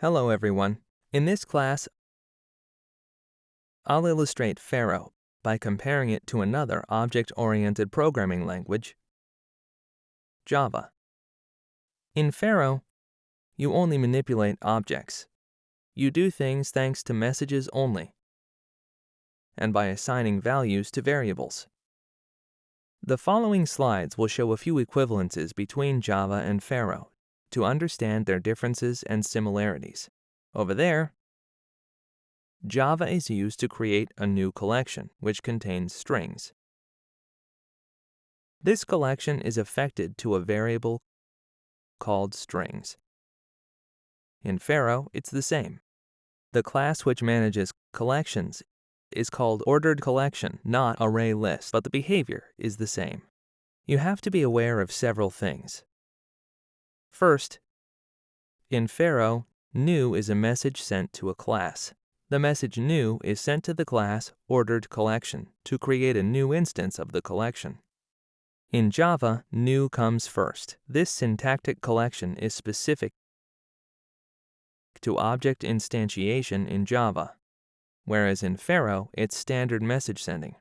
Hello everyone. In this class, I'll illustrate Pharo by comparing it to another object-oriented programming language, Java. In Pharo, you only manipulate objects. You do things thanks to messages only, and by assigning values to variables. The following slides will show a few equivalences between Java and Pharo to understand their differences and similarities. Over there, Java is used to create a new collection, which contains strings. This collection is affected to a variable called strings. In Pharo, it's the same. The class which manages collections is called ordered collection, not array list, but the behavior is the same. You have to be aware of several things. First, in Pharo, new is a message sent to a class. The message new is sent to the class ordered collection to create a new instance of the collection. In Java, new comes first. This syntactic collection is specific to object instantiation in Java, whereas in Pharo, it's standard message sending.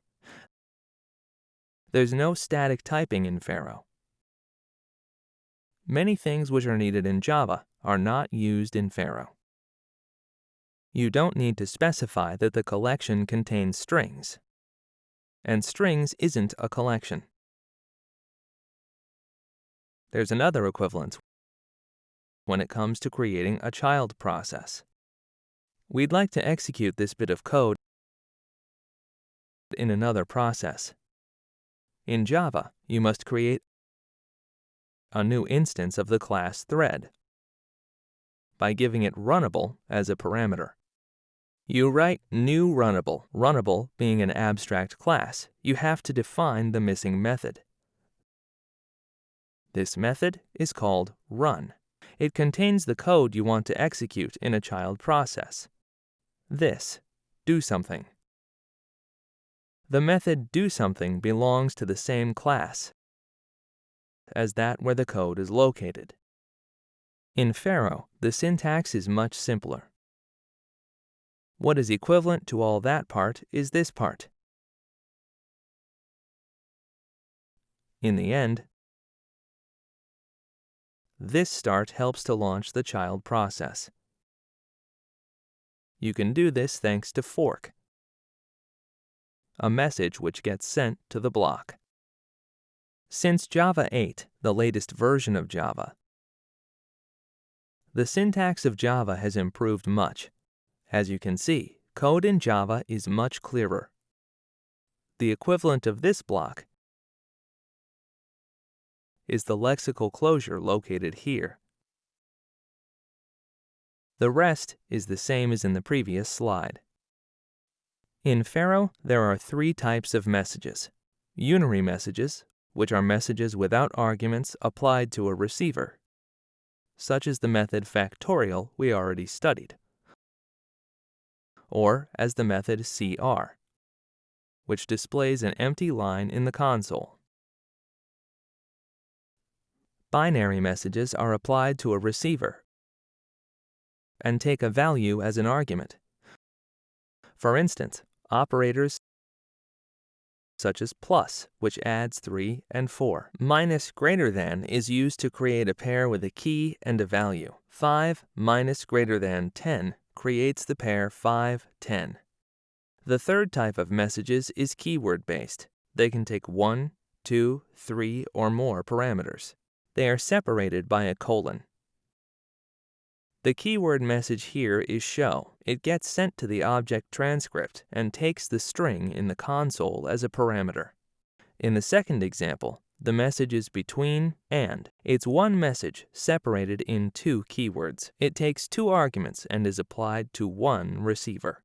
There's no static typing in Pharo. Many things which are needed in Java are not used in Pharo. You don't need to specify that the collection contains strings. And strings isn't a collection. There's another equivalence when it comes to creating a child process. We'd like to execute this bit of code in another process. In Java, you must create a new instance of the class thread by giving it runnable as a parameter. You write new runnable, runnable being an abstract class. You have to define the missing method. This method is called run. It contains the code you want to execute in a child process. This, do something. The method do something belongs to the same class as that where the code is located. In Pharo, the syntax is much simpler. What is equivalent to all that part is this part. In the end, this start helps to launch the child process. You can do this thanks to fork, a message which gets sent to the block. Since Java 8, the latest version of Java, the syntax of Java has improved much. As you can see, code in Java is much clearer. The equivalent of this block is the lexical closure located here. The rest is the same as in the previous slide. In Pharo, there are three types of messages. Unary messages, which are messages without arguments applied to a receiver, such as the method factorial we already studied, or as the method cr, which displays an empty line in the console. Binary messages are applied to a receiver and take a value as an argument. For instance, operators such as plus, which adds 3 and 4. Minus greater than is used to create a pair with a key and a value. 5 minus greater than 10 creates the pair 5, 10. The third type of messages is keyword-based. They can take 1, 2, 3, or more parameters. They are separated by a colon. The keyword message here is show. It gets sent to the object transcript and takes the string in the console as a parameter. In the second example, the message is between and. It's one message separated in two keywords. It takes two arguments and is applied to one receiver.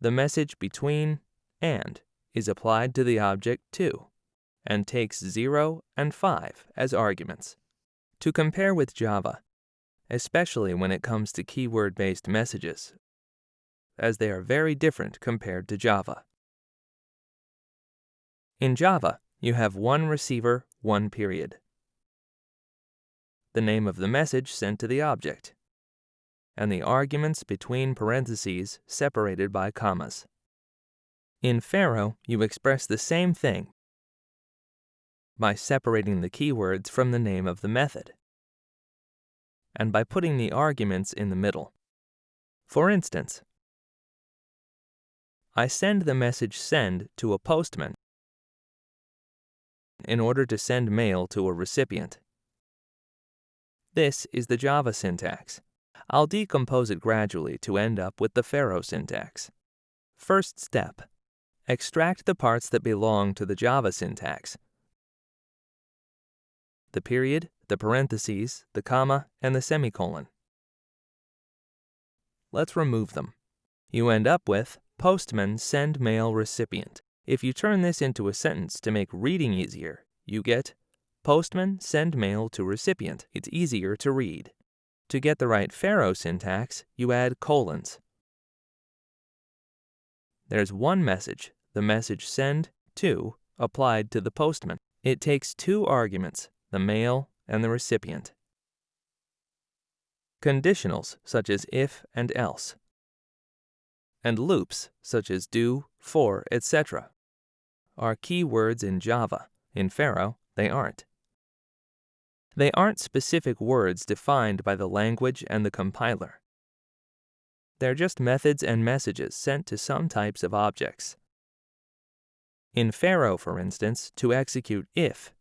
The message between and is applied to the object two and takes 0 and 5 as arguments. To compare with Java, especially when it comes to keyword-based messages, as they are very different compared to Java. In Java, you have one receiver, one period. The name of the message sent to the object. and the arguments between parentheses separated by commas. In Pharo, you express the same thing by separating the keywords from the name of the method, and by putting the arguments in the middle. For instance, I send the message send to a postman in order to send mail to a recipient. This is the Java syntax. I'll decompose it gradually to end up with the Pharo syntax. First step. Extract the parts that belong to the Java syntax. The period, the parentheses, the comma, and the semicolon. Let's remove them. You end up with postman send mail recipient. If you turn this into a sentence to make reading easier, you get Postman send mail to recipient. It's easier to read. To get the right Pharo syntax, you add colons. There's one message, the message send to, applied to the postman. It takes two arguments, the mail and the recipient. Conditionals, such as if and else. And loops, such as do, for, etc., are keywords in Java. In Pharo, they aren't. They aren't specific words defined by the language and the compiler. They're just methods and messages sent to some types of objects. In Pharo, for instance, to execute if,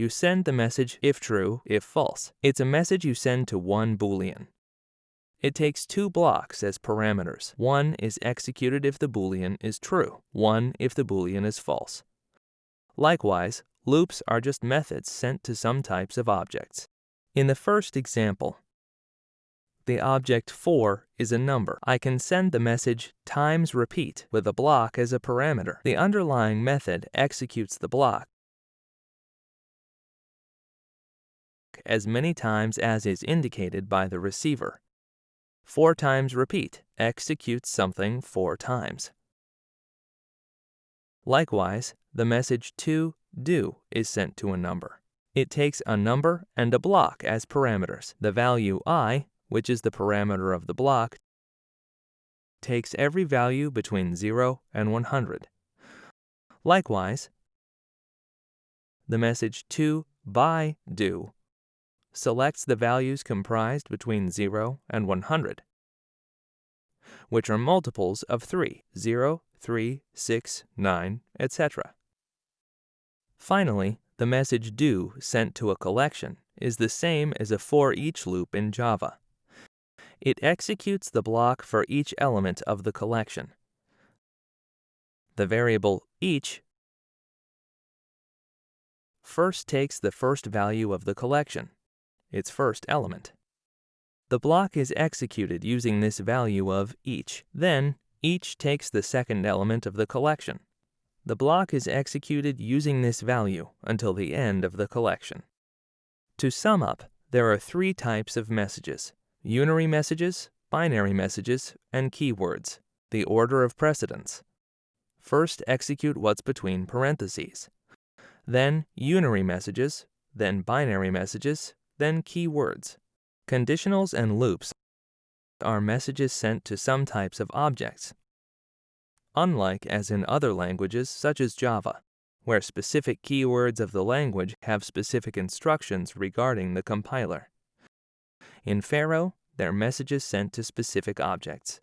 you send the message if true, if false. It's a message you send to one Boolean. It takes two blocks as parameters. One is executed if the Boolean is true, one if the Boolean is false. Likewise, Loops are just methods sent to some types of objects. In the first example, the object four is a number. I can send the message times repeat with a block as a parameter. The underlying method executes the block as many times as is indicated by the receiver. Four times repeat executes something four times. Likewise, the message to do is sent to a number. It takes a number and a block as parameters. The value i, which is the parameter of the block, takes every value between 0 and 100. Likewise, the message to by do selects the values comprised between 0 and 100, which are multiples of 3, 0, 3, 6, 9, etc. Finally, the message do sent to a collection is the same as a for each loop in Java. It executes the block for each element of the collection. The variable each first takes the first value of the collection, its first element. The block is executed using this value of each. Then, each takes the second element of the collection, the block is executed using this value until the end of the collection. To sum up, there are three types of messages, unary messages, binary messages, and keywords, the order of precedence. First execute what's between parentheses, then unary messages, then binary messages, then keywords. Conditionals and loops are messages sent to some types of objects, unlike as in other languages such as Java, where specific keywords of the language have specific instructions regarding the compiler. In Pharo, they're messages sent to specific objects.